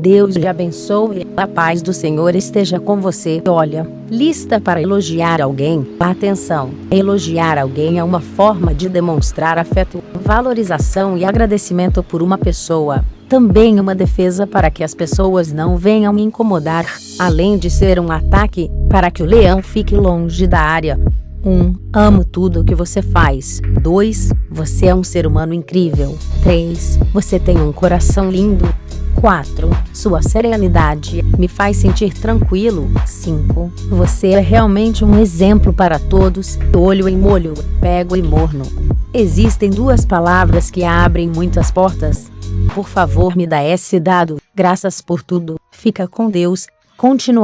Deus lhe abençoe. A paz do Senhor esteja com você. Olha, lista para elogiar alguém. Atenção, elogiar alguém é uma forma de demonstrar afeto, valorização e agradecimento por uma pessoa. Também uma defesa para que as pessoas não venham me incomodar, além de ser um ataque para que o leão fique longe da área. 1. Amo tudo o que você faz. 2. Você é um ser humano incrível. 3. Você tem um coração lindo. 4. Sua serenidade me faz sentir tranquilo. 5. Você é realmente um exemplo para todos. Olho em molho, pego e morno. Existem duas palavras que abrem muitas portas. Por favor, me dá esse dado. Graças por tudo. Fica com Deus. Continua.